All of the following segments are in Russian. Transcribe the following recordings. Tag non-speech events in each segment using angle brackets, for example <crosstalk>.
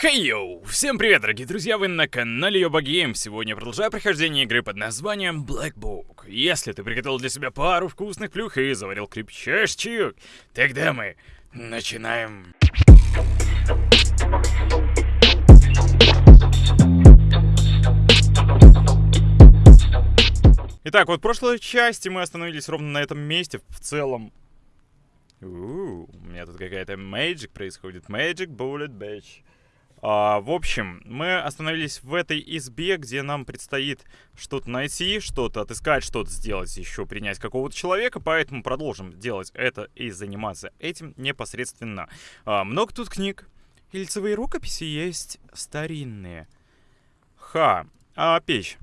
Хей йоу! Всем привет, дорогие друзья, вы на канале Йоба Гейм. Сегодня продолжаю прохождение игры под названием Black Book. Если ты приготовил для себя пару вкусных плюх и заварил крепчайший тогда мы начинаем. Итак, вот в прошлой части мы остановились ровно на этом месте в целом. У, -у, -у у меня тут какая-то magic происходит. Magic Bullet Batch. А, в общем, мы остановились в этой избе, где нам предстоит что-то найти, что-то отыскать, что-то сделать, еще принять какого-то человека, поэтому продолжим делать это и заниматься этим непосредственно. А, много тут книг. И лицевые рукописи есть старинные. Ха. А печь.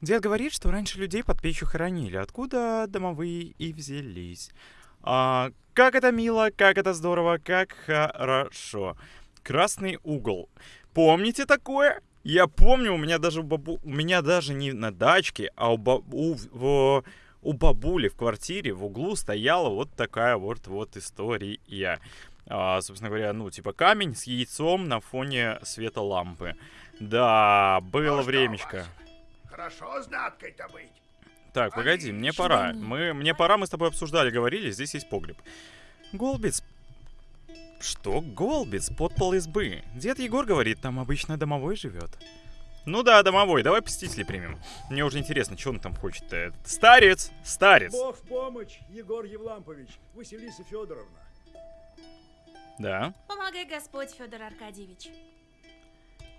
Дед говорит, что раньше людей под печью хоронили. Откуда домовые и взялись? А, как это мило, как это здорово, как хорошо. Красный угол. Помните такое? Я помню, у меня даже бабу... у меня даже не на дачке, а у, баб... у... В... у бабули в квартире в углу стояла вот такая вот вот история. А, собственно говоря, ну, типа камень с яйцом на фоне света лампы. Да, было ну, времечко. Хорошо знаткой-то быть. Так, погоди, мне пора. Мы, мне пора, мы с тобой обсуждали, говорили, здесь есть погреб. Голбиц что Голбиц? Подпол избы. Дед Егор говорит, там обычно домовой живет. Ну да, домовой, давай посетителей примем. Мне уже интересно, что он там хочет-то. Старец! Старец! Бог в помощь, Егор Евлампович, Василиса Федоровна. Да. Помогай Господь, Федор Аркадьевич.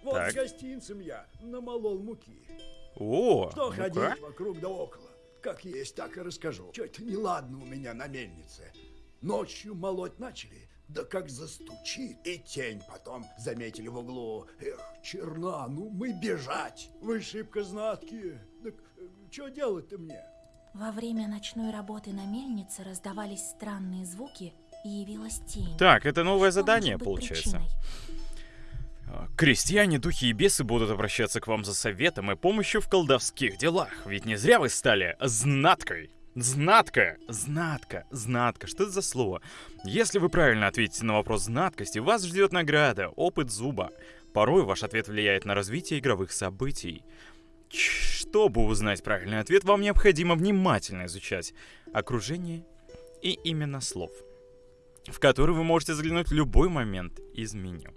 Вот так. с гостинцем я намолол муки. О, Что ну ходить вокруг да около? Как есть, так и расскажу. Что-то неладно у меня на мельнице. Ночью молоть начали, да как застучит, и тень потом заметили в углу. Эх, черна, ну мы бежать. Вы шибко знаткие. Так э, что делать-то мне? Во время ночной работы на мельнице раздавались странные звуки, и явилась тень. Так, это новое что задание, получается. Причиной? А, крестьяне, духи и бесы будут обращаться к вам за советом и помощью в колдовских делах, ведь не зря вы стали знаткой. Знатка, знатка, знатка, что это за слово? Если вы правильно ответите на вопрос знаткости, вас ждет награда, опыт зуба. Порой ваш ответ влияет на развитие игровых событий. Чтобы узнать правильный ответ, вам необходимо внимательно изучать окружение и именно слов, в которые вы можете заглянуть в любой момент из меню.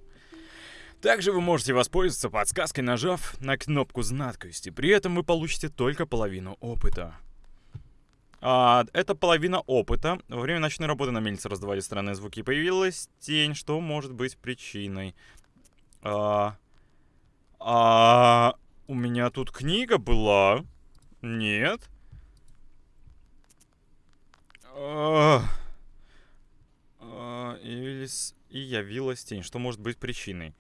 Также вы можете воспользоваться подсказкой, нажав на кнопку знаткости. При этом вы получите только половину опыта. А, это половина опыта. Во время ночной работы на мельнице раздавали странные звуки. Появилась тень, что может быть причиной. А, а, у меня тут книга была. Нет. А, а, и, явилась тень. Что может быть причиной?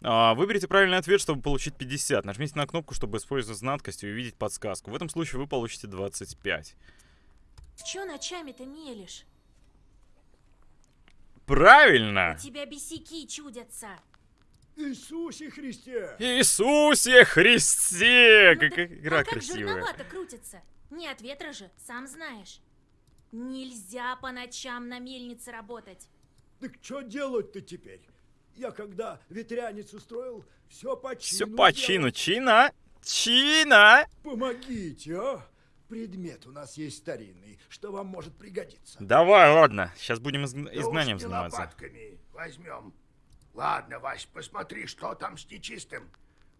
Выберите правильный ответ, чтобы получить 50. Нажмите на кнопку, чтобы использовать знаткость и увидеть подсказку. В этом случае вы получите 25. Чё ночами-то мелешь? Правильно! У тебя бесяки чудятся. Иисусе Христе! Иисусе Христе! Ну, Какая да, игра а красивая. как жерновато крутится? Не от ветра же, сам знаешь. Нельзя по ночам на мельнице работать. Так что делать-то теперь? Я когда ветряницу строил, все по чину Все по чину. Чина? Чина! Помогите, а? Предмет у нас есть старинный, что вам может пригодиться. Давай, ладно. Сейчас будем из... изгнанием заниматься. лопатками возьмем. Ладно, Вась, посмотри, что там с нечистым.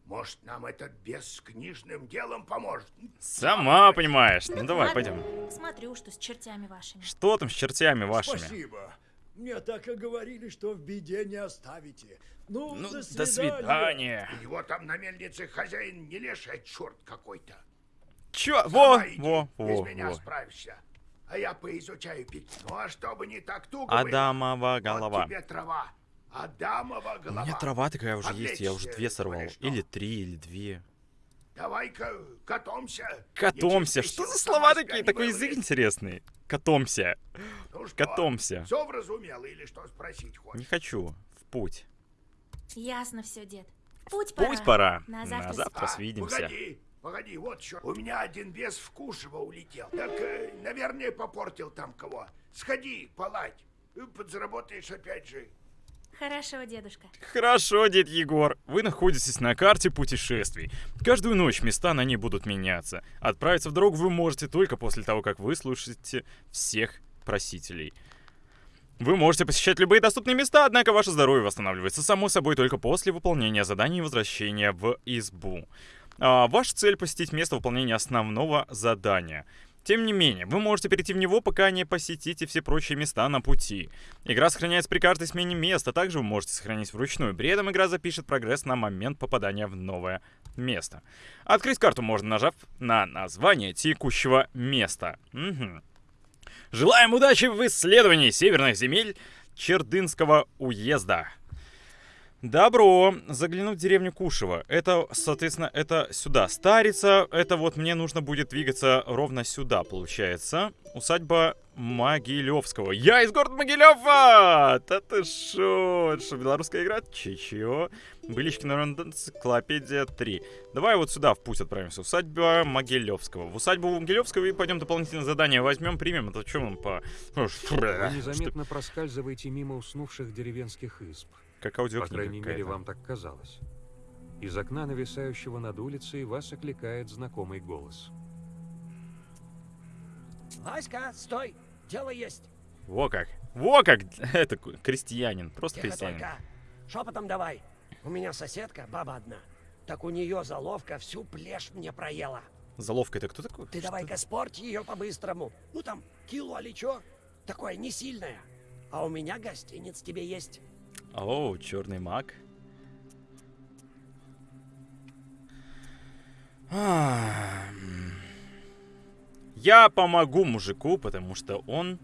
Может, нам этот бес с книжным делом поможет? Сама понимаешь. Ну давай, пойдем. Смотрю, что с чертями вашими. Что там с чертями вашими? Спасибо. Мне так и говорили, что в беде не оставите. Ну, ну до свидания. До свидания. У него там на мельнице хозяин не леший, а черт какой-то. Чё? Во, во, во, Без меня справишься. А я поизучаю письмо, а чтобы не так туго Адамова голова. Вот тебе трава. Адамова голова. У меня трава такая уже есть, я уже две сорвал. Или три, или две. Давай-ка катомся. Катомся. Что за слова такие? Такой язык интересный. Катомся. Ну что, Катомся. Все вразумело или что спросить хочешь? Не хочу. В путь. Ясно все, дед. Путь пора. Путь пора. На завтра, На завтра А, свидимся. Погоди, погоди, вот что. У меня один бес в Кушево улетел. Так, э, наверное, попортил там кого. Сходи, поладь. Э, Подзаработаешь опять же. Хорошо, дедушка. Хорошо, дед Егор. Вы находитесь на карте путешествий. Каждую ночь места на ней будут меняться. Отправиться в дорогу вы можете только после того, как вы слушаете всех просителей. Вы можете посещать любые доступные места, однако ваше здоровье восстанавливается само собой только после выполнения заданий и возвращения в избу. А, ваша цель посетить место выполнения основного задания. Тем не менее, вы можете перейти в него, пока не посетите все прочие места на пути. Игра сохраняется при каждой смене места, также вы можете сохранить вручную. При этом игра запишет прогресс на момент попадания в новое место. Открыть карту можно, нажав на название текущего места. Мгм. Желаем удачи в исследовании северных земель Чердынского уезда. Добро. Заглянуть в деревню Кушево. Это, соответственно, это сюда. Старица, это вот мне нужно будет двигаться ровно сюда, получается. Усадьба Могилевского. Я из города Могилева! Да ты шо? Что, белорусская игра? Че-чё? Былички, наверное, энциклопедия 3. Давай вот сюда в путь отправимся. Усадьба Могилевского. В усадьбу Могилевского и пойдем дополнительное задание возьмем, примем. Это что нам по... Вы незаметно проскальзываете мимо уснувших деревенских изб. Как По аудиокнига крайней мере, вам так казалось. Из окна, нависающего над улицей, вас окликает знакомый голос. Васька, стой! Дело есть. Во как. Во как. <laughs> Это крестьянин. Просто Тихо крестьянин. только. Шепотом давай. У меня соседка, баба одна. Так у нее заловка всю плешь мне проела. Заловка это кто такой? Ты давай-ка спорь ее по-быстрому. Ну там, кило или чё? Такое не сильное. А у меня гостиниц тебе есть. О, черный маг. Я помогу мужику, потому что он...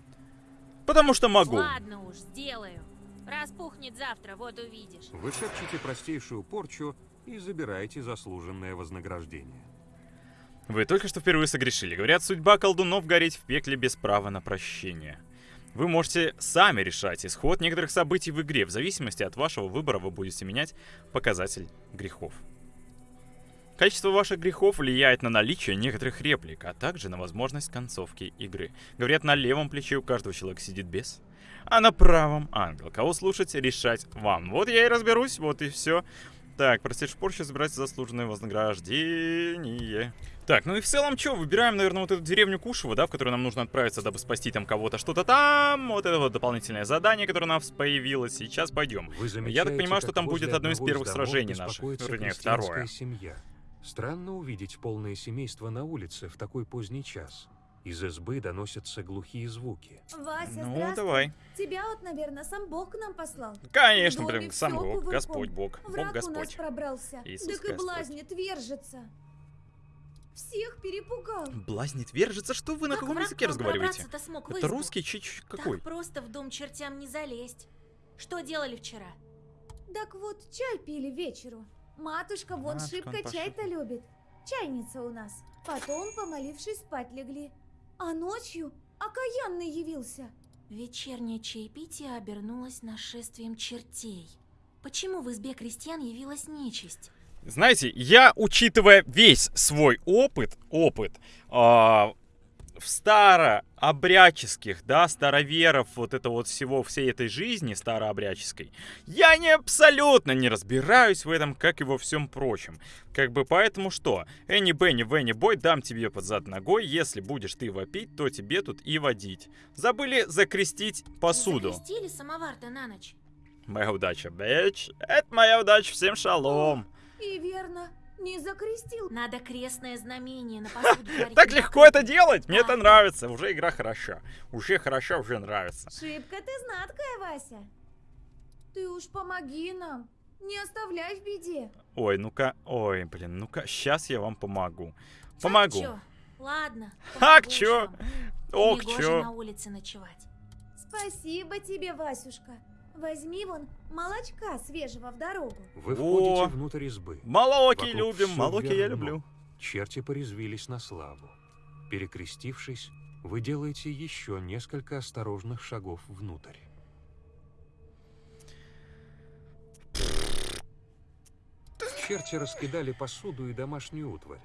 Потому что могу. Ладно уж, сделаю. Распухнет завтра, вот увидишь. Вы шепчете простейшую порчу и забираете заслуженное вознаграждение. Вы только что впервые согрешили. Говорят, судьба колдунов гореть в пекле без права на прощение. Вы можете сами решать исход некоторых событий в игре. В зависимости от вашего выбора вы будете менять показатель грехов. Количество ваших грехов влияет на наличие некоторых реплик, а также на возможность концовки игры. Говорят, на левом плече у каждого человека сидит бес, а на правом ангел. Кого слушать, решать вам. Вот я и разберусь, вот и все. Так, простейшую порчу забирать заслуженное вознаграждение. Так, ну и в целом что, выбираем, наверное, вот эту деревню Кушево, да, в которую нам нужно отправиться, дабы спасти там кого-то, что-то там. Вот это вот дополнительное задание, которое у нас появилось. Сейчас пойдем. Я так понимаю, что там будет одно из первых домов сражений наших. Вернее, второе. семья. Странно увидеть полное семейство на улице в такой поздний час. Из избы доносятся глухие звуки. Вася, Ну, давай. Тебя вот, наверное, сам Бог к нам послал. Конечно, блин, сам Бог. Господь Бог, Бог Враг у нас Господь. пробрался. Иисус так и Господь. блазнит, вержится. Всех перепугал. Блазнит, вержится, что вы на Как каком враг языке разговариваете? смог Это русский чич какой? Так просто в дом чертям не залезть. Что делали вчера? Так вот, чай пили вечеру. Матушка вон Матушка, шибко чай-то любит. Чайница у нас. Потом, помолившись, спать легли. А ночью окаянный явился. Вечернее чаепитие обернулось нашествием чертей. Почему в избе крестьян явилась нечисть? Знаете, я, учитывая весь свой опыт, опыт а, в старообрядческих, да, староверов, вот это вот всего, всей этой жизни старообрядческой, я не абсолютно не разбираюсь в этом, как и во всем прочем. Как бы поэтому что? Энни Бенни Венни Бой, дам тебе под зад ногой, если будешь ты вопить, то тебе тут и водить. Забыли закрестить посуду. Закрестили самовар-то на ночь. Моя удача, бэч. Это моя удача, всем шалом. И верно, не закрестил. Надо крестное знамение на <laughs> Так легко это делать, мне это нравится, уже игра хороша. Уже хороша, уже нравится. Шибко ты знаткая, Вася. Ты уж помоги нам. Не оставляй в беде. Ой, ну-ка, ой, блин, ну-ка, сейчас я вам помогу. Помогу. чё? Ладно. Ак, помогу чё? Ох, Негоже чё. на улице ночевать. Спасибо тебе, Васюшка. Возьми вон молочка свежего в дорогу. Вы О! входите внутрь избы. Молоки Вокруг любим, молоки я люблю. Черти порезвились на славу. Перекрестившись, вы делаете еще несколько осторожных шагов внутрь. Черти раскидали посуду и домашнюю утварь.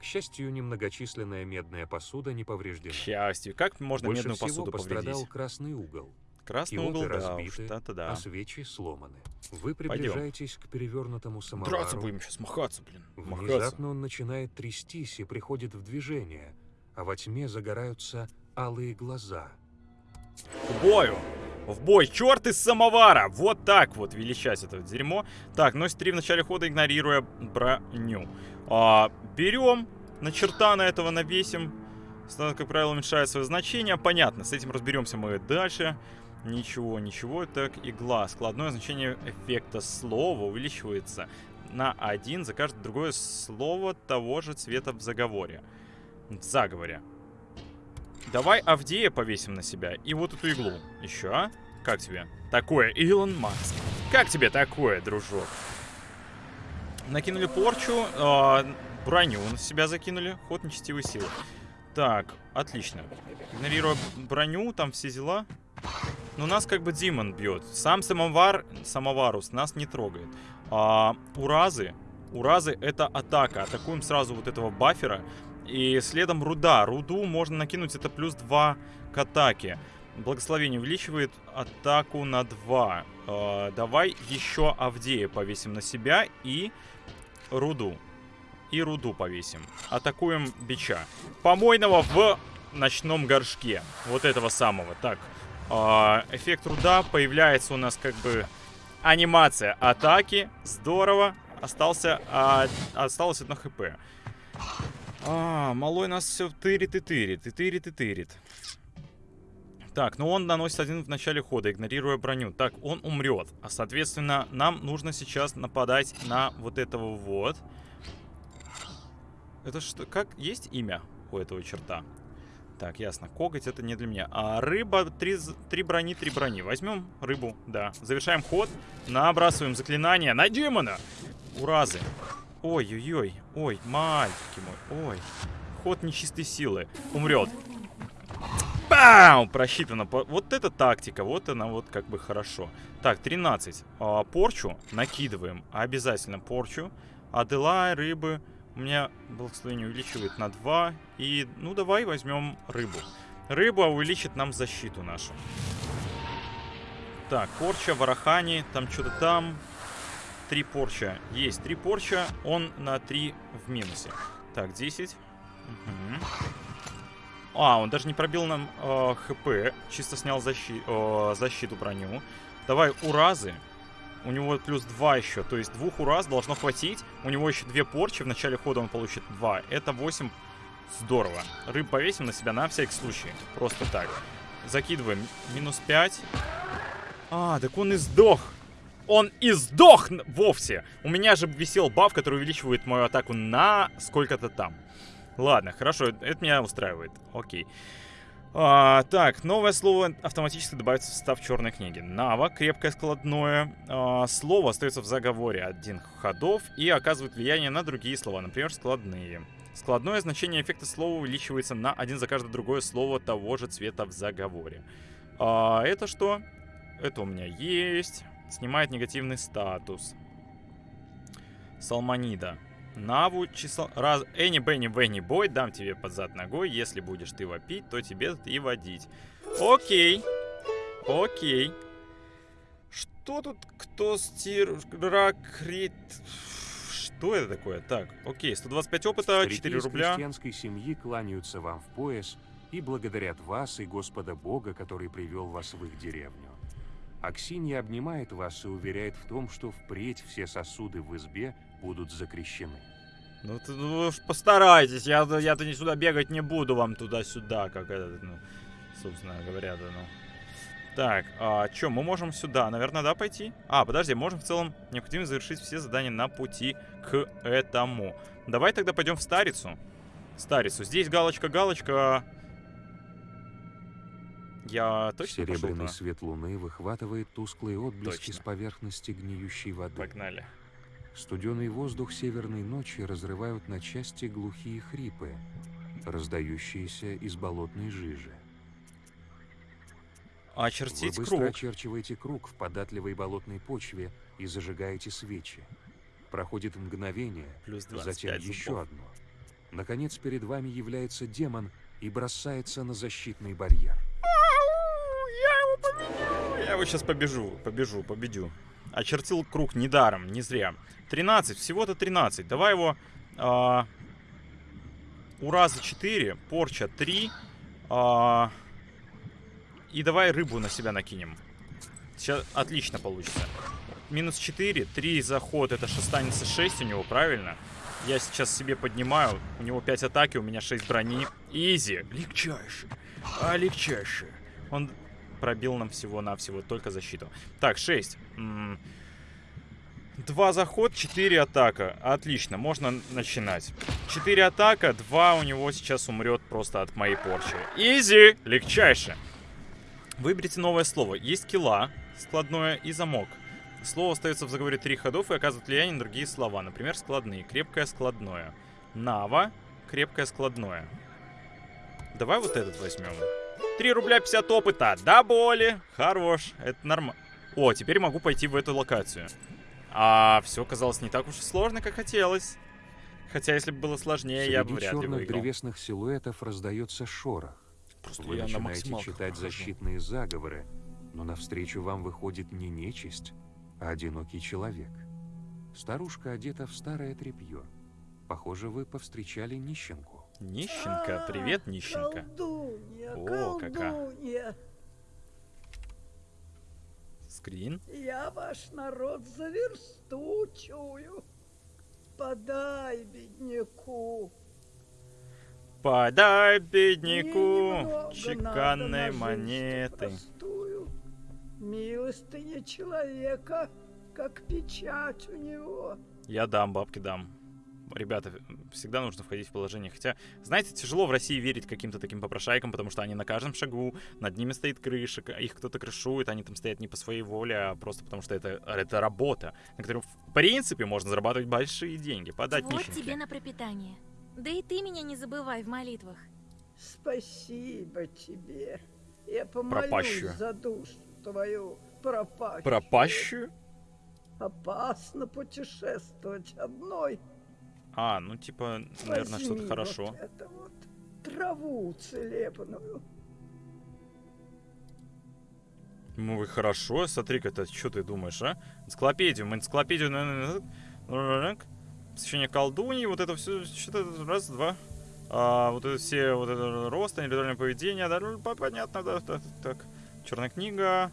К счастью, немногочисленная медная посуда не К повреждена. счастью, как можно Больше медную всего посуду пострадал повредить? красный угол. Красный Киоты угол, да, разбиты, это да. а свечи сломаны. Вы приближаетесь к перевернутому Драться самовару. будем сейчас, махаться, блин. Махаться. Внезапно он начинает трястись и приходит в движение, а во тьме загораются алые глаза. К бою! В бой! Черт из самовара! Вот так вот величать это дерьмо. Так, носит 3 в начале хода, игнорируя броню. А, берем, на черта на этого навесим. Стандарт, как правило, уменьшает свое значение. Понятно, с этим разберемся мы дальше. Ничего, ничего. Так, игла. Складное значение эффекта слова увеличивается на 1 за каждое другое слово того же цвета в заговоре. В заговоре. Давай Авдея повесим на себя. И вот эту иглу. Еще, а? Как тебе? Такое, Илон Маск. Как тебе такое, дружок? Накинули порчу, а, броню на себя закинули. Ход нечестивой силы. Так, отлично. Игнорируя броню, там все дела. Но нас как бы Димон бьет. Сам самовар, самоварус нас не трогает. А, уразы. Уразы это атака. Атакуем сразу вот этого бафера. И следом руда. Руду можно накинуть, это плюс 2 к атаке. Благословение увеличивает атаку на 2. Э, давай еще Авдея повесим на себя и руду. И руду повесим. Атакуем бича. Помойного в ночном горшке. Вот этого самого. Так. Э, эффект руда появляется у нас как бы анимация атаки. Здорово. Остался, а, осталось одно хп. А, малой нас все тырит и тырит, и тырит и тырит. Так, ну он наносит один в начале хода, игнорируя броню. Так, он умрет. А, соответственно, нам нужно сейчас нападать на вот этого вот. Это что, как, есть имя у этого черта? Так, ясно. Коготь это не для меня. А рыба, три, три брони, три брони. Возьмем рыбу, да. Завершаем ход. Набрасываем заклинание на демона. Уразы. Ой-ой-ой. Ой, мальчики мой. Ой. Ход нечистой силы. Умрет. Бам! Просчитано. Вот это тактика. Вот она вот как бы хорошо. Так, 13. А, порчу накидываем. Обязательно порчу. Аделай, рыбы. У меня благословение увеличивает на 2. И, ну, давай возьмем рыбу. Рыба увеличит нам защиту нашу. Так, порча, варахани, там что-то там. Три порча. Есть три порча, он на 3 в минусе. Так, 10. Мгм. А, он даже не пробил нам э, хп, чисто снял защи э, защиту броню. Давай уразы. У него плюс 2 еще, то есть двух ураз должно хватить. У него еще две порчи, в начале хода он получит 2. Это 8. Здорово. Рыб повесим на себя на всякий случай. Просто так. Закидываем. Минус 5. А, так он и сдох. Он и сдох вовсе. У меня же висел баф, который увеличивает мою атаку на сколько-то там. Ладно, хорошо, это меня устраивает. Окей. А, так, новое слово автоматически добавится в состав черной книги. Нава, крепкое складное. А, слово остается в заговоре один ходов и оказывает влияние на другие слова, например, складные. Складное значение эффекта слова увеличивается на один за каждое другое слово того же цвета в заговоре. А, это что? Это у меня есть. Снимает негативный статус. Салманида. Наву число... Раз... Энни, Бенни, Венни, Бой, дам тебе под зад ногой. Если будешь ты вопить, то тебе и водить. Окей. Окей. Что тут? Кто стир... Ракрит... Что это такое? Так, окей, 125 опыта, Старики 4 из рубля. крестьянской семьи кланяются вам в пояс и благодарят вас и Господа Бога, который привел вас в их деревню. Аксинья обнимает вас и уверяет в том, что впредь все сосуды в избе будут закрещены. Ну, ты, ну, уж постарайтесь, я, я-то не сюда бегать не буду вам туда-сюда, как это, ну, собственно говоря, да, ну. Так, а что, мы можем сюда, наверное, да, пойти? А, подожди, можем в целом необходимо завершить все задания на пути к этому. Давай тогда пойдем в Старицу. Старицу. Здесь галочка-галочка. Я точно пошел Серебряный туда? свет луны выхватывает тусклые отблески Точно. с поверхности гниющей воды. Погнали. Студеный воздух северной ночи разрывают на части глухие хрипы, раздающиеся из болотной жижи. Вы Очертить быстро круг. очерчиваете круг в податливой болотной почве и зажигаете свечи. Проходит мгновение, Плюс затем 25 еще зубов. одно. Наконец перед вами является демон и бросается на защитный барьер. Я его поменял. Я его сейчас побежу, побежу, победю. Очертил круг недаром, не зря. 13, всего-то 13. Давай его... А, ура за 4, порча 3. А, и давай рыбу на себя накинем. Сейчас отлично получится. Минус 4, 3 заход, это останется 6 у него, правильно? Я сейчас себе поднимаю, у него 5 атаки, у меня 6 брони. Изи, легчайше, а. Он пробил нам всего-навсего только защиту. Так, 6. Два заход, 4 атака. Отлично, можно начинать. 4 атака, 2 у него сейчас умрет просто от моей порчи. Изи, легчайше. Выберите новое слово. Есть кила, складное и замок. Слово остается в заговоре три ходов и оказывает влияние на другие слова. Например, складные. Крепкое складное. Нава. Крепкое складное. Давай вот этот возьмем. 3 рубля 50 опыта. Да, боли. Хорош. Это нормально. О, теперь могу пойти в эту локацию. А все казалось не так уж и сложно, как хотелось. Хотя, если бы было сложнее, Среди я бы вряд ли черных выиграл. древесных силуэтов раздается шорох. Просто Вы на начинаете максималках читать хожу. защитные заговоры, но навстречу вам выходит не нечисть, а одинокий человек. Старушка одета в старое тряпье. Похоже, вы повстречали нищенку. Нищенка, привет, нищенка. Колдунья, О, какая. Скрин. я ваш народ за версту чую. Подай бедняку. Подай бедняку чеканной монеты. простую. Милостыня человека, как печать у него. Я дам, бабки дам. Ребята, всегда нужно входить в положение. Хотя, знаете, тяжело в России верить каким-то таким попрошайкам, потому что они на каждом шагу, над ними стоит крыша, их кто-то крышует, они там стоят не по своей воле, а просто потому что это, это работа, на которой, в принципе, можно зарабатывать большие деньги. Подать Вот нищенке. тебе на пропитание. Да и ты меня не забывай в молитвах. Спасибо тебе. Я помолюсь Пропащую. за душу твою пропащую. Пропащую? Опасно путешествовать одной. А, ну типа, наверное, что-то вот хорошо. это вот траву целебную. Ну и хорошо, смотри-ка, это что ты думаешь, а? Энциклопедию, мы энциклопедию, наверное, посвящение колдуньи, вот это все, что-то раз, два. А, вот это все, вот это рост, индивидуальное поведение, да, ну, по- понятно, да, да, так. Черная книга.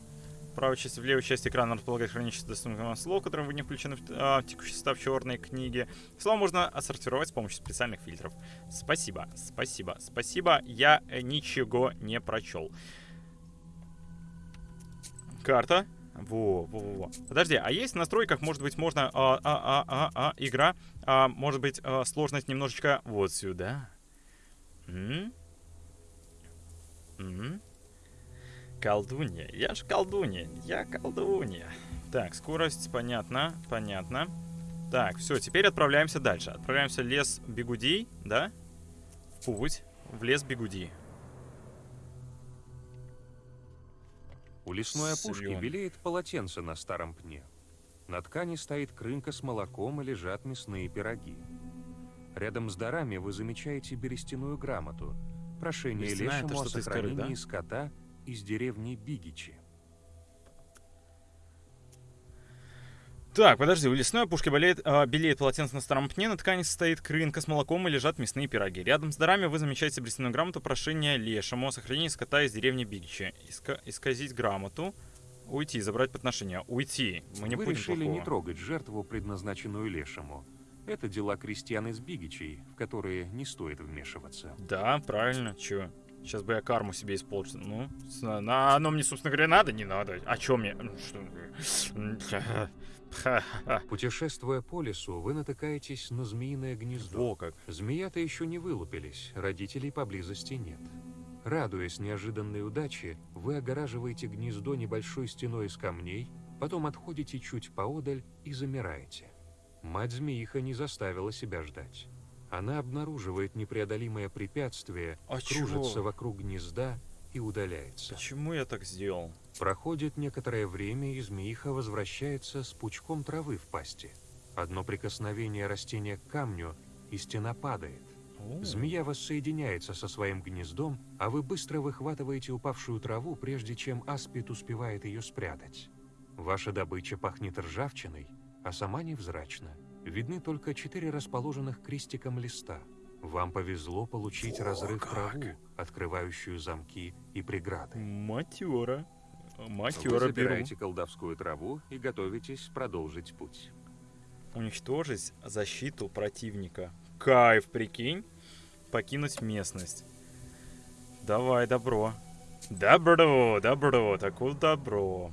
В правой части, в левой части экрана располагает хранилище доступных слов, которые вы не включены в а, текущий состав черной книги. Слова можно отсортировать с помощью специальных фильтров. Спасибо, спасибо, спасибо. Я э, ничего не прочел. Карта. Во, во, во, во. Подожди, а есть в настройках, может быть, можно а, а, а, а, а, игра, а, может быть, а, сложность немножечко вот сюда. М? М? Колдунья. Я ж колдунья. Я колдунья. Так, скорость, понятно, понятно. Так, все, теперь отправляемся дальше. Отправляемся в лес бегудей, да? В путь. В лес бегудей. У лесной опушки Слён. белеет полотенце на старом пне. На ткани стоит крынка с молоком и лежат мясные пироги. Рядом с дарами вы замечаете берестяную грамоту. Прошение это лешему о из коры, сохранении да? скота из деревни Бигичи. Так, подожди, у лесной опушки болеет, а, белеет полотенце на старом пне, на ткани стоит крынка с молоком и лежат мясные пироги. Рядом с дарами вы замечаете брестяную грамоту прошения лешему о сохранении скота из деревни Бигичи. Иска- исказить грамоту, уйти, забрать подношение. Уйти, мы не вы будем решили плохого. не трогать жертву, предназначенную лешему. Это дела крестьян из Бигичей, в которые не стоит вмешиваться. Да, правильно, чё? Сейчас бы я карму себе использовал. Ну, на, оно мне, собственно говоря, надо? Не надо. А чё мне? Ну, Что? <laughs> Путешествуя по лесу, вы натыкаетесь на змеиное гнездо. Во как. Змеята еще не вылупились, родителей поблизости нет. Радуясь неожиданной удаче, вы огораживаете гнездо небольшой стеной из камней, потом отходите чуть поодаль и замираете. Мать-змеиха не заставила себя ждать. Она обнаруживает непреодолимое препятствие, А кружится чё? вокруг гнезда и удаляется. Почему я так сделал? Проходит некоторое время, и змеиха возвращается с пучком травы в пасти. Одно прикосновение растения к камню, и стена падает. О, Змея воссоединяется со своим гнездом, а вы быстро выхватываете упавшую траву, прежде чем аспид успевает ее спрятать. Ваша добыча пахнет ржавчиной, а сама невзрачна. Видны только четыре расположенных крестиком листа. Вам повезло получить Во разрыв как! траву, открывающую замки и преграды. Матера. Вы Матера беру. забираете колдовскую траву и готовитесь продолжить путь. Уничтожить защиту противника. Кайф, прикинь. Покинуть местность. Давай, добро. Добро, добро, такое добро.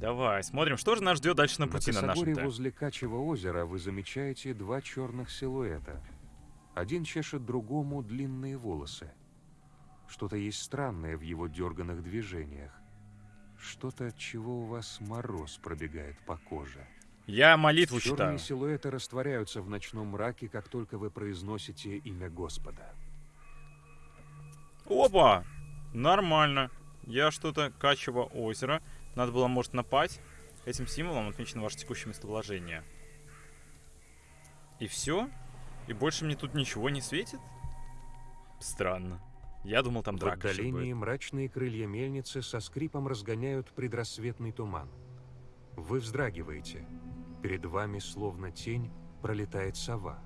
Давай, смотрим, что же нас ждет дальше на На пути на нашем косогоре ТЭ. возле Качьего озера вы замечаете два черных силуэта. Один чешет другому длинные волосы. Что-то есть странное в его дерганных движениях. Что-то, от чего у вас мороз пробегает по коже. Я молитву Черные читаю. силуэты растворяются в ночном мраке, как только вы произносите имя Господа. Опа! Нормально. Я что-то Качево озеро. Надо было, может, напасть. Этим символом отмечено ваше текущее местоположение. И все? И больше мне тут ничего не светит? Странно. Я думал, там В драка ещё отдалении мрачные крылья мельницы со скрипом разгоняют предрассветный туман. Вы вздрагиваете. Перед вами, словно тень, пролетает сова.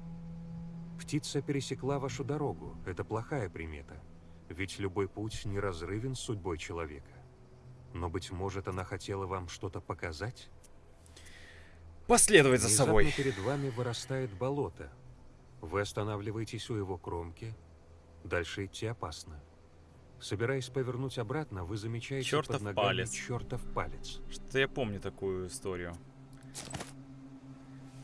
Птица пересекла вашу дорогу. Это плохая примета. Ведь любой путь неразрывен с судьбой человека. Но, быть может, она хотела вам что-то показать? Последовать за Внезапно собой. перед вами вырастает болото. Вы останавливаетесь у его кромки. Дальше идти опасно. Собираясь повернуть обратно, вы замечаете Чёртов под ногами палец. чертов палец. Что-то я помню такую историю.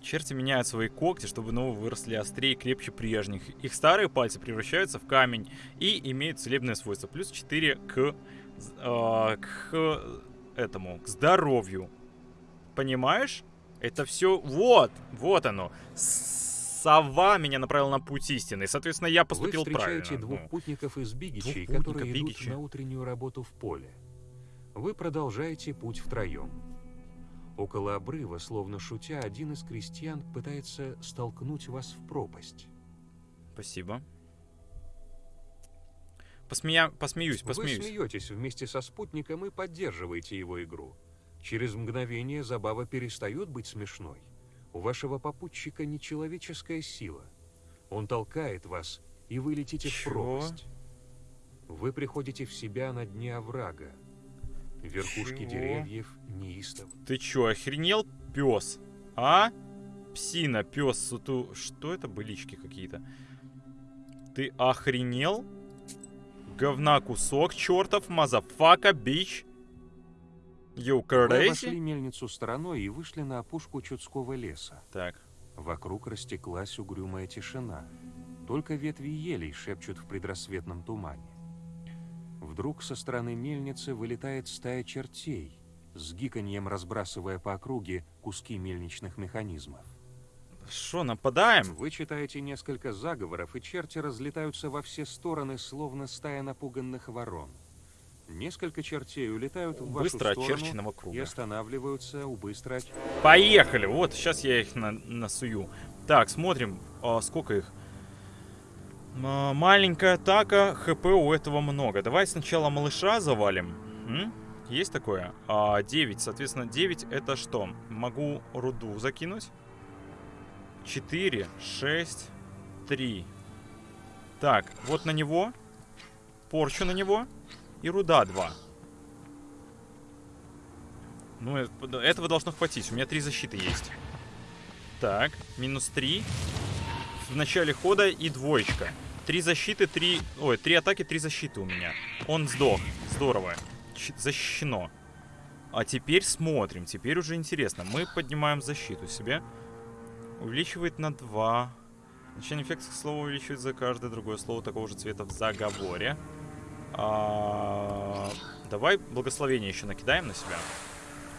Черти меняют свои когти, чтобы новые выросли острее и крепче прежних. Их старые пальцы превращаются в камень и имеют целебное свойство. Плюс 4 к, а, к этому, к здоровью. Понимаешь? Это все вот, вот оно. Сова меня направила на путь истины. Соответственно, я поступил вы встречаете правильно. двух Ну, путников из Бигичей, которые идут Бигичи. на утреннюю работу в поле. Вы продолжаете путь втроем. Около обрыва, словно шутя, один из крестьян пытается столкнуть вас в пропасть. Спасибо. Посмея... Посмеюсь, Вы посмеюсь. смеетесь вместе со спутником и поддерживаете его игру. Через мгновение забава перестает быть смешной. У вашего попутчика нечеловеческая сила. Он толкает вас, и вы летите в Чё? пропасть. Вы приходите в себя на дне оврага. Верхушки Чего? деревьев неистово. Ты чё, охренел, пес? А? Псина, пес, суту... Что это былички какие-то? Ты охренел? Говна кусок, чертов, мазафака, бич. You Вы обошли crazy? мельницу стороной и вышли на опушку Чудского леса. Так, Вокруг растеклась угрюмая тишина. Только ветви елей шепчут в предрассветном тумане. Вдруг со стороны мельницы вылетает стая чертей, с гиканьем разбрасывая по округе куски мельничных механизмов. Что, нападаем? Вы читаете несколько заговоров, и черти разлетаются во все стороны, словно стая напуганных ворон. Несколько чертей улетают в вашу Быстро сторону очерченного и круга. останавливаются у быстро Поехали! Вот, сейчас я их на насую. Так, смотрим, а, сколько их. А, маленькая атака, хп у этого много. Давай сначала малыша завалим. М? Есть такое? А, 9, соответственно, 9 это что? Могу руду закинуть. 4, 6, 3. Так, вот на него. Порчу на него. И руда 2. Ну, э- этого должно хватить. У меня три защиты есть. Так, минус 3. В начале хода и двоечка. Три защиты, три... Ой, три атаки, три защиты у меня. Он сдох. Здорово. Ч- защищено. А теперь смотрим. Теперь уже интересно. Мы поднимаем защиту себе. Увеличивает на 2. Значение эффекта слова увеличивает за каждое другое слово такого же цвета в заговоре. А, Давай благословение еще накидаем на себя.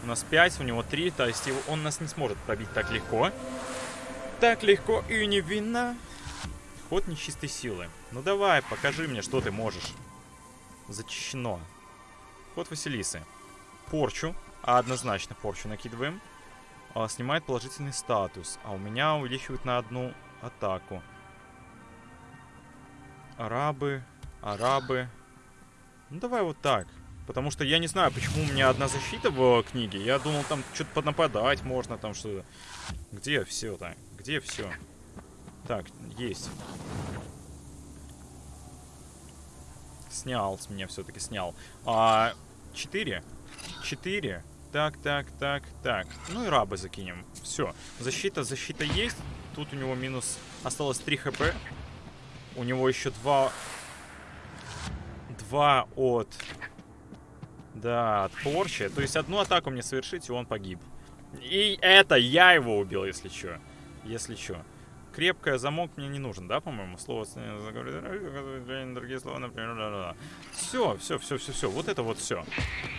У нас 5, у него 3, то есть его, он нас не сможет пробить так легко. Так легко и невинно. Ход нечистой силы. Ну давай, покажи мне, что ты можешь. Зачищено. Ход Василисы. Порчу. А однозначно порчу накидываем. А, снимает положительный статус. А у меня увеличивает на одну атаку. Арабы, арабы. Ну давай вот так. Потому что я не знаю, почему у меня одна защита в книге. Я думал, там что-то поднападать можно, там что-то. Где все-то? Где все? Так, есть. Снял с меня все-таки снял. А, четыре. Четыре. Так, так, так, так. Ну и рабы закинем. Все. Защита, защита есть. Тут у него минус... Осталось 3 хп. У него еще два... Два от... Да, от порчи. То есть одну атаку мне совершить, и он погиб. И это я его убил, если что. Если что. Крепкая замок мне не нужен, да, по-моему? Слово другие слова, например. Все, все, все, все, все. Вот это вот все.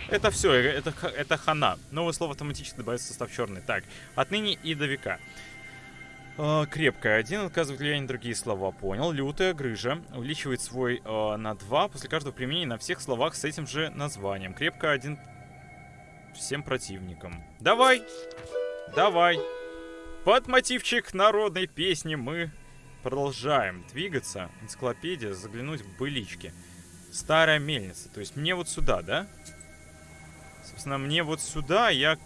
Это все, это, это хана. Новое слово автоматически добавится в состав черный. Так, отныне и до века. Uh, крепкая. Один отказывает влияние на другие слова. Понял. Лютая грыжа. Увеличивает свой uh, на 2 после каждого применения на всех словах с этим же названием. Крепкая один всем противникам. Давай! Давай! Под мотивчик народной песни мы продолжаем двигаться. Энциклопедия, заглянуть в былички. Старая мельница. То есть мне вот сюда, да? Собственно, мне вот сюда я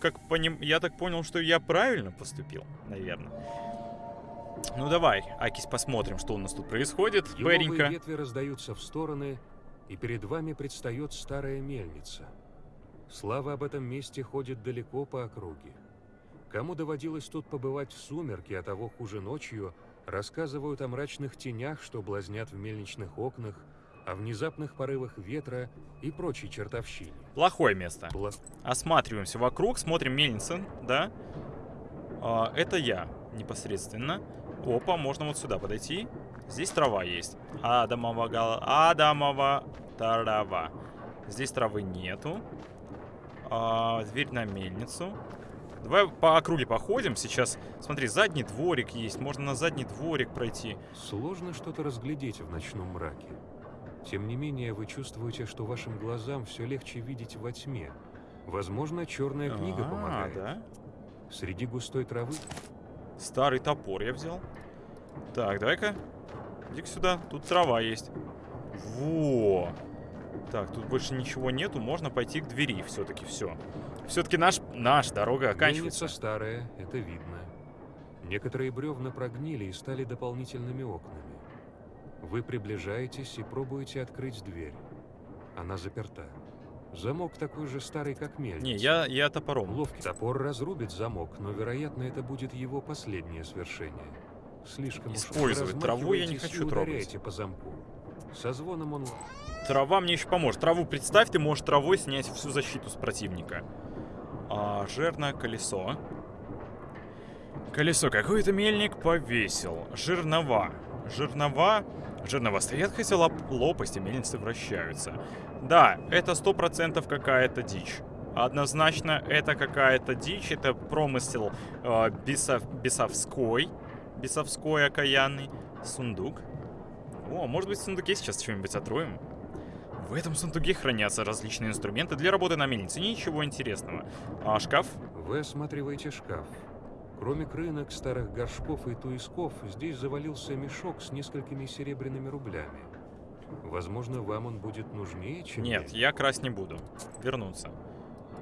как поним... Я так понял, что я правильно поступил, наверное. Ну давай, Акись, посмотрим, что у нас тут происходит. Бэренько. ветви раздаются в стороны, и перед вами предстает старая мельница. Слава об этом месте ходит далеко по округе. Кому доводилось тут побывать в сумерки, а того хуже ночью, рассказывают о мрачных тенях, что блазнят в мельничных окнах, о внезапных порывах ветра и прочей чертовщине. Плохое место. Бла- Осматриваемся вокруг, смотрим мельница, да? А, это я непосредственно. Опа, можно вот сюда подойти. Здесь трава есть. Адамова гала... Адамова трава. Здесь травы нету. А, дверь на мельницу. Давай по округе походим. Сейчас, смотри, задний дворик есть. Можно на задний дворик пройти. Сложно что-то разглядеть в ночном мраке. Тем не менее, вы чувствуете, что вашим глазам все легче видеть во тьме. Возможно, черная книга А, помогает. да? Среди густой травы Старый топор я взял. Так, давай-ка. Иди сюда. Тут трава есть. Во. Так, тут больше ничего нету. Можно пойти к двери все-таки. Все. Все-таки наш, наш дорога оканчивается. Мельница старая, это видно. Некоторые бревна прогнили и стали дополнительными окнами. Вы приближаетесь и пробуете открыть дверь. Она заперта. Замок такой же старый, как мельница. Не, я, я топором. Ловкий топор разрубит замок, но, вероятно, это будет его последнее свершение. Слишком уж Использовать траву я не хочу трогать. по замку. Со звоном он... Трава мне еще поможет. Траву представь, ты можешь травой снять всю защиту с противника. А, жирное колесо. Колесо какой-то мельник повесил. Жирнова. Жирнова. Жирнова стоят, хотя лоп- лопасти мельницы вращаются. Да, это сто процентов какая-то дичь. Однозначно, это какая-то дичь. Это промысел э, бесов, бесовской. Бесовской окаянный. Сундук. О, может быть в сундуке сейчас что-нибудь отроем? В этом сундуке хранятся различные инструменты для работы на мельнице. Ничего интересного. А шкаф? Вы осматриваете шкаф. Кроме крынок, старых горшков и туисков, здесь завалился мешок с несколькими серебряными рублями. Возможно, вам он будет нужнее, чем Нет, я красть не буду. Вернуться.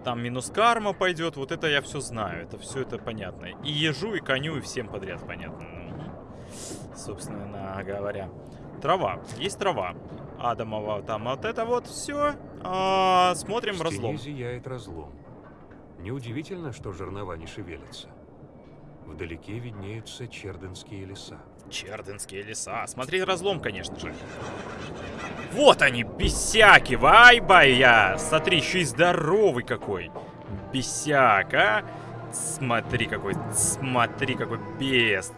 Там минус карма пойдет, вот это я все знаю. Это все это понятно. И ежу, и коню, и всем подряд понятно. Ну, собственно говоря. Трава. Есть трава. Адамова там вот это вот все. смотрим В разлом. зияет разлом. Неудивительно, что жернова не шевелятся. Вдалеке виднеются черденские леса. Черденские леса. Смотри разлом, конечно же. Вот они, бесяки, вай-бая. Смотри, еще и здоровый какой. Бесяк, а? Смотри какой, смотри какой бес.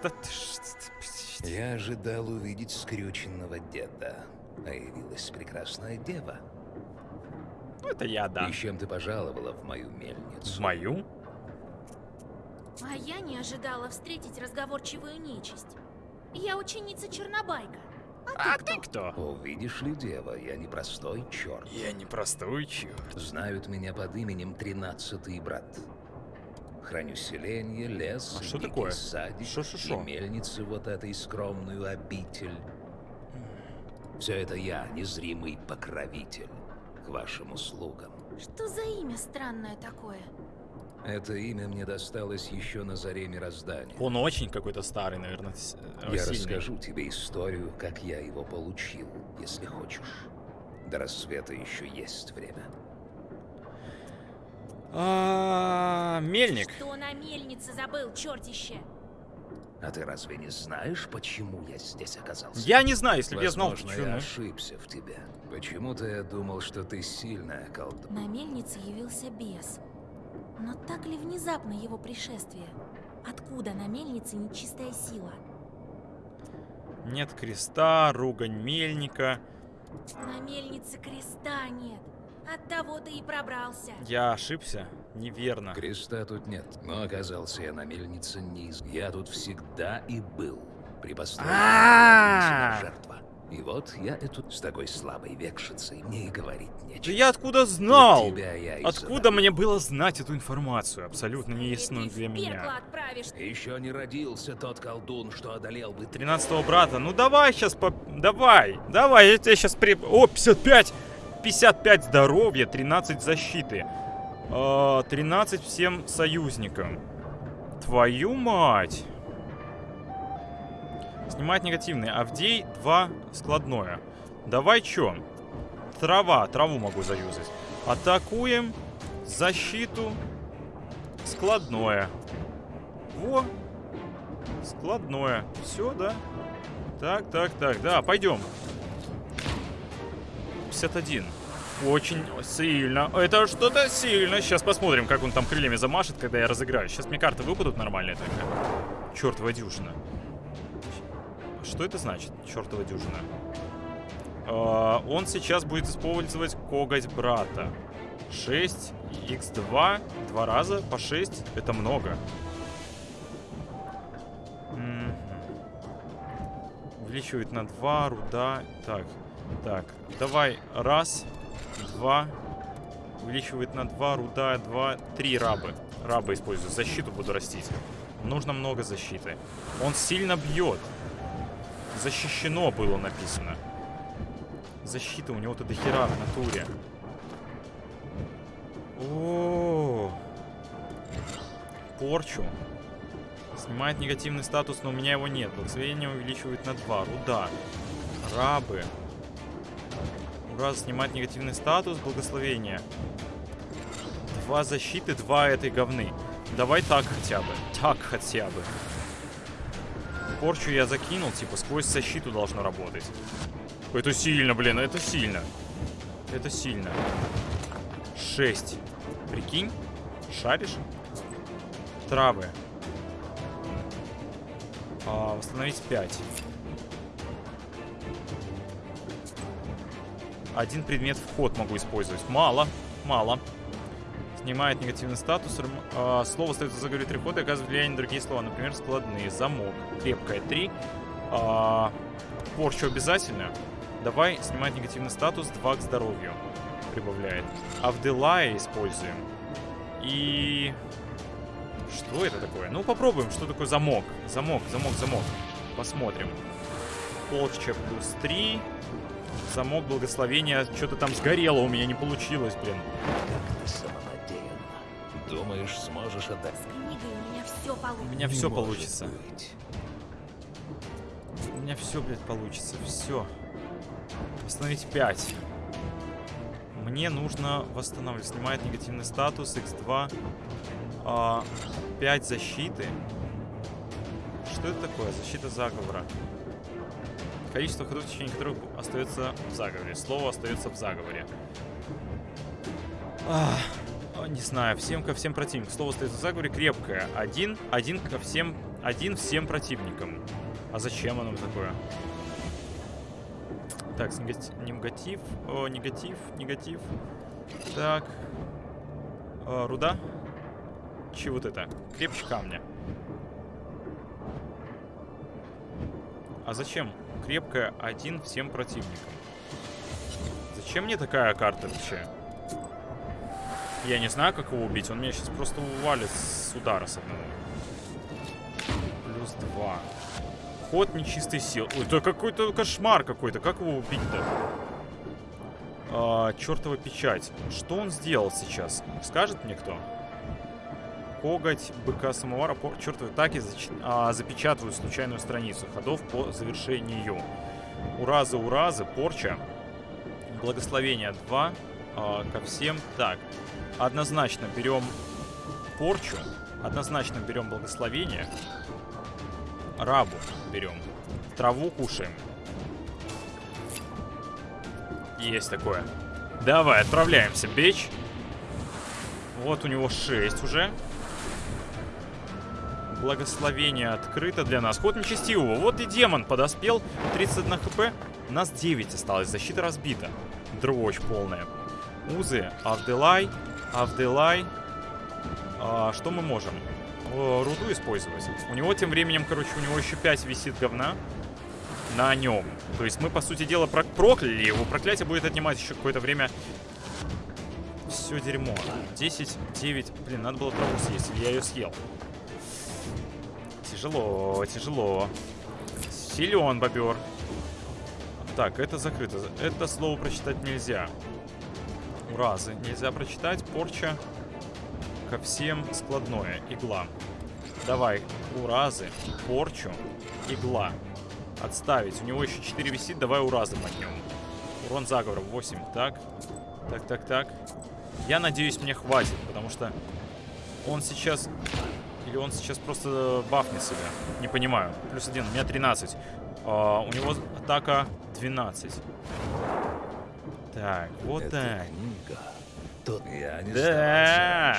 Я ожидал увидеть скрюченного деда. А явилась прекрасная дева. Это я, да. И чем ты пожаловала в мою мельницу? В мою? А я не ожидала встретить разговорчивую нечисть. Я ученица Чернобайка. А ты кто? О, видишь ли, дева, я не простой черт. Я не простой черт. Знают меня под именем Тринадцатый брат. Храню селенье, лес, А что такое? садик Шо-шо-шо? и мельницы вот этой скромную обитель. Все это я, незримый покровитель, к вашим услугам. Что за имя странное такое? Это имя мне досталось еще на заре мироздания. Он очень какой-то старый, наверное, э, Я сильный. расскажу тебе историю, как я его получил, если хочешь. До рассвета еще есть время. А, Мельник. Что на мельнице забыл, чертище? А ты разве не знаешь, почему я здесь оказался? Я не знаю, если бы я знал, почему. я ошибся в тебе. Почему-то я думал, что ты сильная колдунья. На мельнице явился бес. Но так ли внезапно его пришествие? Откуда на мельнице нечистая сила? Нет креста, ругань мельника. На мельнице креста нет. Оттого ты и пробрался. Я ошибся? Неверно. Креста тут нет, но оказался я на мельнице не из... Я тут всегда и был. При постройке жертва. И вот я эту с такой слабой векшицей мне и говорить Да нечего. я откуда знал? Тут тебя я Откуда мне было знать эту информацию? Абсолютно неясную для меня. Еще не родился тот колдун, что одолел бы 13 брата. Ну давай сейчас по... Давай. Давай, я тебя сейчас при... О, 55! 55 здоровья, 13 защиты. А, 13 всем союзникам. Твою мать. Снимать негативный. Авдей 2 складное. Давай чё? Трава. Траву могу заюзать. Атакуем. Защиту. Складное. Во. Складное. Все, да? Так, так, так, да, пойдем. 51. Очень сильно. Это что-то сильно. Сейчас посмотрим, как он там крыльями замашет, когда я разыграю. Сейчас мне карты выпадут нормальные тогда. Чертова дюжина. Что это значит, чертова дюжина? А, он сейчас будет использовать коготь брата. 6, x2, два раза по 6. Это много. Мгм. Увеличивает на 2, руда. Так, так. Давай. Раз, два. Увеличивает на 2, руда, 2, 3 рабы. Рабы использую. Защиту буду растить. Нужно много защиты. Он сильно бьет. Защищено было написано. Защита у него-то дохера в натуре. О, порчу. Снимает негативный статус, но у меня его нет. Благословение увеличивает на 2. Руда. Рабы. Ура, снимать негативный статус, благословение. Два защиты, два этой говны. Давай так хотя бы. Так хотя бы. Порчу я закинул, типа, сквозь защиту должно работать. Это сильно, блин, это сильно. Это сильно. 6. Прикинь? Шаришь? Травы. А, восстановить 5. Один предмет в ход могу использовать. Мало, мало. Снимает негативный статус. А, слово остается в заговоре три хода и оказывает влияние на другие слова. Например, складные. Замок. Крепкая 3. порчу обязательно. Давай снимать негативный статус. 2 к здоровью. Прибавляет. Авделая используем. И... Что это такое? Ну, попробуем, что такое замок. Замок, замок, замок. Посмотрим. Полча плюс 3. Замок благословения. Что-то там сгорело у меня, не получилось, блин. Думаешь, сможешь отдать? С книгой у меня все У получится. меня Не все получится. быть. У меня все, блядь, получится. Все. Восстановить 5. Мне нужно восстанавливать. Снимает негативный статус. X2. А, 5 защиты. Что это такое? Защита заговора. Количество ходов, в течение которых остается в заговоре. Слово остается в заговоре. Ах, а, не знаю, всем ко всем противникам. Слово остается в заговоре крепкое. Один, один ко всем, один всем противникам. А зачем оно такое? Так, негатив, о, негатив, негатив. Так. Э, руда. Че вот это? Крепче камня. А зачем? Крепкая один всем противникам. Зачем мне такая карта вообще? Я не знаю, как его убить. Он меня сейчас просто увалит с удара с одного. Плюс два. Ход нечистой сил. Ой, это какой-то кошмар какой-то. Как его убить-то? А, чертова печать. Что он сделал сейчас? Скажет мне кто? Коготь быка самовара по чертовой атаке зач... а, запечатывают случайную страницу ходов по завершению. Уразы, уразы, порча. Благословение 2 а, ко всем. Так, однозначно берем порчу. Однозначно берем благословение. Рабу берем. Траву кушаем. Есть такое. Давай, отправляемся, бич. Вот у него 6 уже. Благословение открыто для нас. Ход нечестивого. Вот и демон подоспел. 31 хп. Нас 9 осталось. Защита разбита. Дрочь полная. Узы. Авделай. Авделай. А, что мы можем? О, руду использовать. У него тем временем, короче, у него еще 5 висит говна на нем. То есть мы, по сути дела, про прокляли его. Проклятие будет отнимать еще какое-то время. Все дерьмо. 10, 9. Блин, надо было траву съесть, я ее съел. Тяжело, тяжело. Силен бобер. Так, это закрыто. Это слово прочитать нельзя. Уразы. Нельзя прочитать. Порча. Ко всем складное. Игла. Давай. Уразы. Порчу. Игла. Отставить. У него еще 4 висит. Давай уразы мотнем. Урон заговора 8. Так. Так, так, так. Я надеюсь, мне хватит, потому что он сейчас... Или он сейчас просто бафнет себя. Не понимаю. Плюс один. У меня 13. А, у него атака 12. Так, вот Это так. книга. Тут я не Да.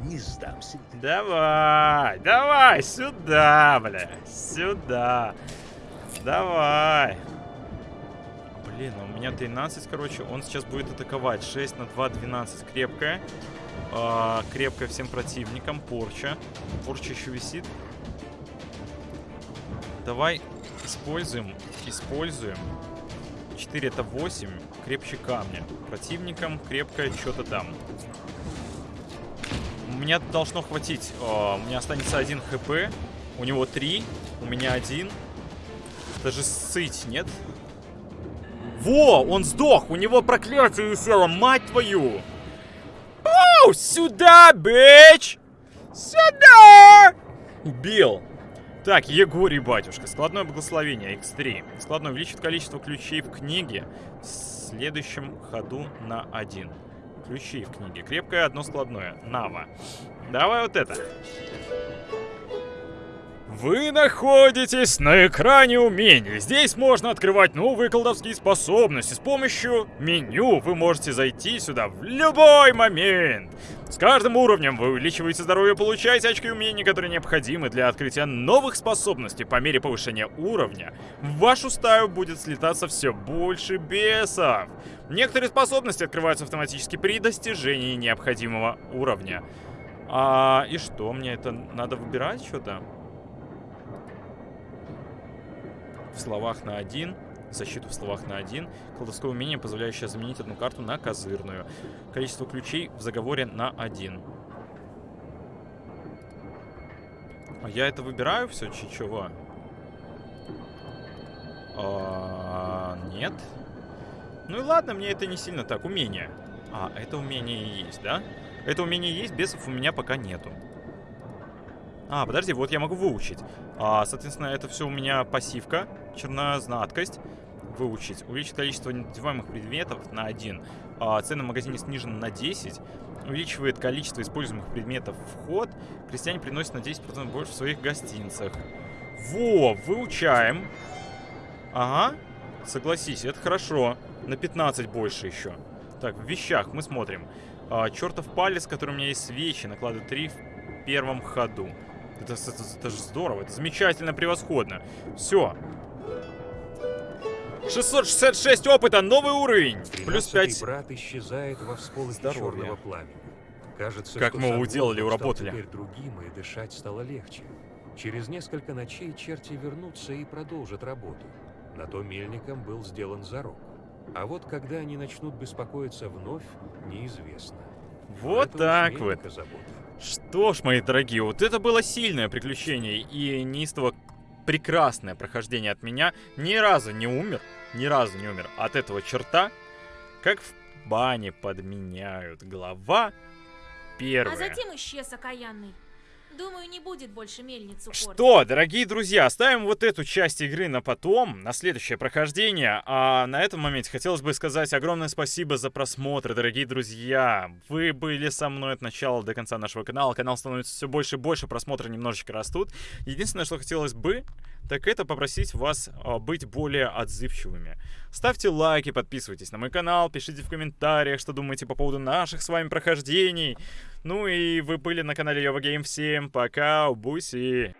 Не сдамся. Давай, давай, сюда, бля. Сюда. Давай. Блин, а у меня 13, короче. Он сейчас будет атаковать. 6 на 2, 12. Крепкая. А, крепкая всем противникам. Порча. Порча еще висит. Давай используем. Используем. 4 это 8. Крепче камня. Противникам крепкое что-то там. Меня должно хватить. А, у меня останется 1 хп. У него 3. У меня 1. Даже сыть, нет? Во! Он сдох! У него проклятие висело, мать твою! Оу! Сюда, бич! Сюда! Убил. Так, Егорий, батюшка. Складное благословение, x3. Складное увеличит количество ключей в книге в следующем ходу на 1. Ключи в книге. Крепкое одно складное. Нава. Давай вот это. Вы находитесь на экране умений. Здесь можно открывать новые колдовские способности. С помощью меню вы можете зайти сюда в любой момент. С каждым уровнем вы увеличиваете здоровье, получаете очки умений, которые необходимы для открытия новых способностей. По мере повышения уровня в вашу стаю будет слетаться все больше бесов. Некоторые способности открываются автоматически при достижении необходимого уровня. А, и что, мне это надо выбирать что-то? В словах на один, защиту в словах на один, колдовское умение, позволяющее заменить одну карту на козырную, количество ключей в заговоре на один. А я это выбираю все, чего? А, нет. Ну и ладно, мне это не сильно так. Умение. А, это умение и есть, да? Это умение есть, бесов у меня пока нету. А, подожди, вот я могу выучить. А, соответственно, это все у меня пассивка. Чернознаткость. Выучить. Увеличить количество надеваемых предметов на 1. А, цены в магазине снижены на 10. Увеличивает количество используемых предметов в ход. Крестьяне приносят на 10% больше в своих гостинцах. Во, выучаем. Ага. Согласись, это хорошо. На 15 больше еще. Так, в вещах мы смотрим. А, чертов палец, который у меня есть свечи, накладывает 3 в первом ходу. Это, это, это же здорово, это замечательно, превосходно. Все. 666 опыта, новый уровень. Плюс 5. брат исчезает во всполохе черного пламени. Кажется, Как мы его уделали, уработали. теперь другим, и дышать стало легче. Через несколько ночей черти вернутся и продолжат работу. На то мельником был сделан зарок. А вот когда они начнут беспокоиться вновь, неизвестно. Вот так вот. забота. Что ж, мои дорогие, вот это было сильное приключение и неистово прекрасное прохождение от меня. Ни разу не умер, ни разу не умер от этого черта. Как в бане подменяют. Глава первая. А затем исчез окаянный. Думаю, не будет больше мельницу. Что, дорогие друзья, оставим вот эту часть игры на потом, на следующее прохождение. А на этом моменте хотелось бы сказать огромное спасибо за просмотр, дорогие друзья. Вы были со мной от начала до конца нашего канала. Канал становится все больше и больше, просмотры немножечко растут. Единственное, что хотелось бы, так это попросить вас а, быть более отзывчивыми. Ставьте лайки, подписывайтесь на мой канал, пишите в комментариях, что думаете по поводу наших с вами прохождений. Ну и вы были на канале Йова Гейм. Всем пока, буси!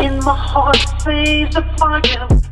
In my heart, say the fire